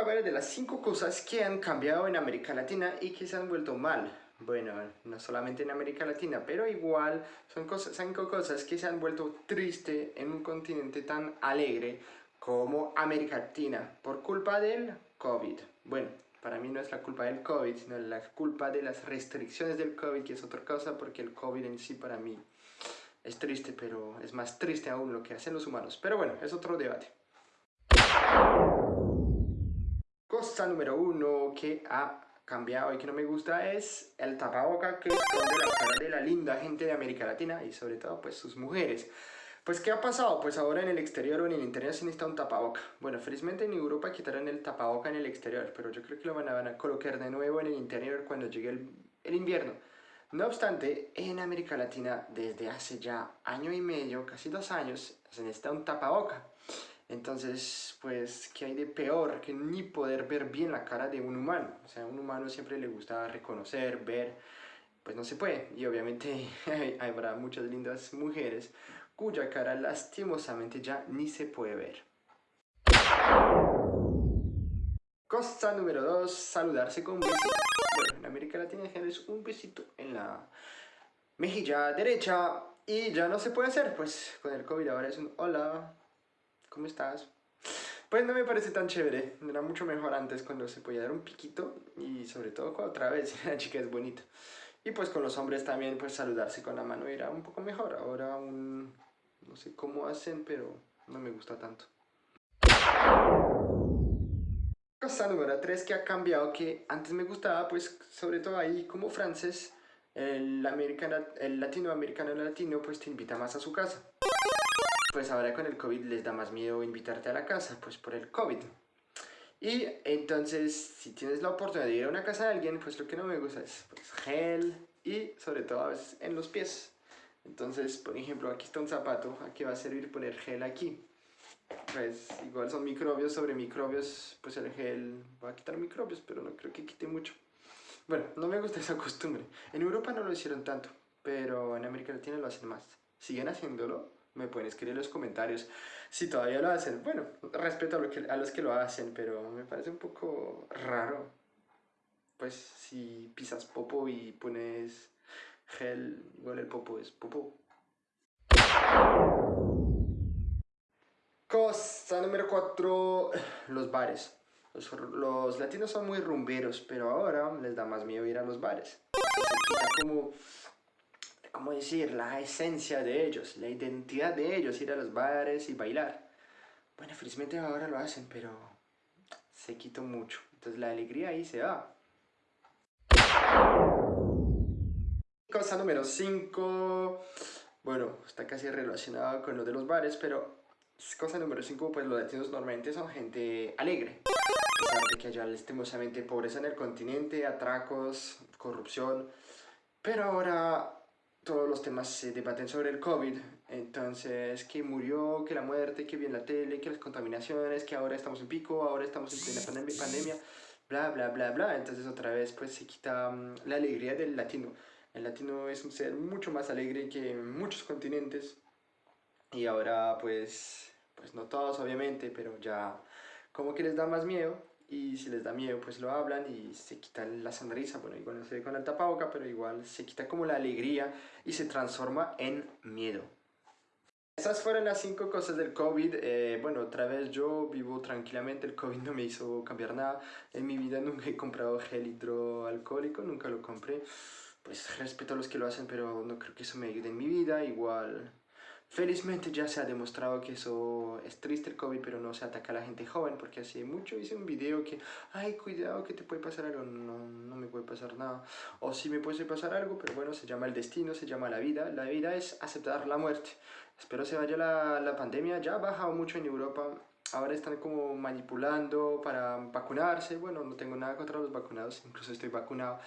hablar de las cinco cosas que han cambiado en América Latina y que se han vuelto mal. Bueno, no solamente en América Latina, pero igual son cosas, cinco cosas que se han vuelto triste en un continente tan alegre como América Latina por culpa del COVID. Bueno, para mí no es la culpa del COVID, sino la culpa de las restricciones del COVID, que es otra cosa, porque el COVID en sí para mí es triste, pero es más triste aún lo que hacen los humanos. Pero bueno, es otro debate. Cosa número uno que ha cambiado y que no me gusta es el tapaboca que esconde la cara de la linda gente de América Latina y sobre todo pues sus mujeres. Pues ¿qué ha pasado? Pues ahora en el exterior o en el interior se necesita un tapaboca. Bueno, felizmente en Europa quitaron el tapaboca en el exterior, pero yo creo que lo van a, colocar de nuevo en el interior cuando llegue el, invierno. No obstante, en América Latina desde hace ya año y medio, casi dos años, se necesita un tapaboca. Entonces, pues, ¿qué hay de peor que ni poder ver bien la cara de un humano? O sea, a un humano siempre le gusta reconocer, ver, pues no se puede. Y obviamente habrá muchas lindas mujeres cuya cara lastimosamente ya ni se puede ver. Cosa número 2, saludarse con besito. Bueno, en América Latina es un besito en la mejilla derecha y ya no se puede hacer, pues con el COVID ahora es un hola, ¿cómo estás? Pues no me parece tan chévere, era mucho mejor antes cuando se podía dar un piquito y sobre todo cuando otra vez la chica es bonita. Y pues con los hombres también pues saludarse con la mano era un poco mejor, ahora un no sé cómo hacen, pero no me gusta tanto. Cosa número 3 que ha cambiado, que antes me gustaba, pues sobre todo ahí como francés, el, americano, el latinoamericano latino pues te invita más a su casa. Pues ahora con el COVID les da más miedo invitarte a la casa, pues por el COVID. Y entonces, si tienes la oportunidad de ir a una casa de alguien, pues lo que no me gusta es pues, gel y sobre todo a veces en los pies. Entonces, por ejemplo, aquí está un zapato, aquí va a servir poner gel aquí. Pues igual son microbios sobre microbios, pues el gel va a quitar microbios, pero no creo que quite mucho. Bueno, no me gusta esa costumbre. En Europa no lo hicieron tanto, pero en América Latina lo hacen más. ¿Siguen haciéndolo? Me pueden escribir en los comentarios si todavía lo hacen. Bueno, respeto a, lo que, a los que lo hacen, pero me parece un poco raro. Pues si pisas popo y pones gel, igual el popo es popo. Cosa número 4, los bares. Los, latinos son muy rumberos, pero ahora les da más miedo ir a los bares. Se como, ¿cómo decir? La esencia de ellos, la identidad de ellos, ir a los bares y bailar. Bueno, felizmente ahora lo hacen, pero se quitó mucho. Entonces la alegría ahí se va. Cosa número 5, bueno, está casi relacionado con lo de los bares, pero cosa número 5, pues los latinos normalmente son gente alegre. A pesar de que haya lastimosamente pobreza en el continente, atracos, corrupción, pero ahora todos los temas se debaten sobre el COVID, entonces que murió, que la muerte, que bien la tele, que las contaminaciones, que ahora estamos en pico, ahora estamos en plena pandemia, bla, bla, bla, bla, entonces otra vez pues se quita mm, la alegría del latino. El latino es un ser mucho más alegre que muchos continentes. Y ahora pues, pues no todos obviamente, pero ya como que les da más miedo y si les da miedo pues lo hablan y se quita la sonrisa, bueno igual no se ve con el tapaboca, pero igual se quita como la alegría y se transforma en miedo. Esas fueron las cinco cosas del COVID. Eh, bueno, otra vez yo vivo tranquilamente, el COVID no me hizo cambiar nada. En mi vida nunca he comprado gel hidroalcohólico, nunca lo compré pues respeto a los que lo hacen, pero no creo que eso me ayude en mi vida. Igual, felizmente ya se ha demostrado que eso es triste el COVID, pero no se ataca a la gente joven, porque hace mucho hice un video que, ay, cuidado que te puede pasar algo, no, no me puede pasar nada. O sí me puede pasar algo, pero bueno, se llama el destino, se llama la vida. La vida es aceptar la muerte. Espero se vaya la, la pandemia, ya ha bajado mucho en Europa, ahora están como manipulando para vacunarse. Bueno, no tengo nada contra los vacunados, incluso estoy vacunado.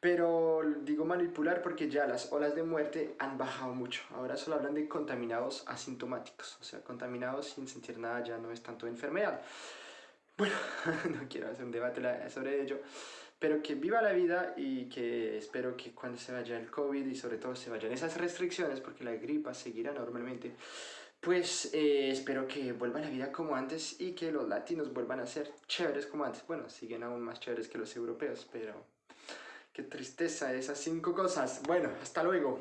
Pero digo manipular porque ya las olas de muerte han bajado mucho. Ahora solo hablan de contaminados asintomáticos. O sea, contaminados sin sentir nada ya no es tanto enfermedad. Bueno, no quiero hacer un debate sobre ello. Pero que viva la vida y que espero que cuando se vaya el COVID y sobre todo se vayan esas restricciones, porque la gripa seguirá normalmente, pues eh, espero que vuelva la vida como antes y que los latinos vuelvan a ser chéveres como antes. Bueno, siguen aún más chéveres que los europeos, pero qué tristeza esas cinco cosas. Bueno, hasta luego.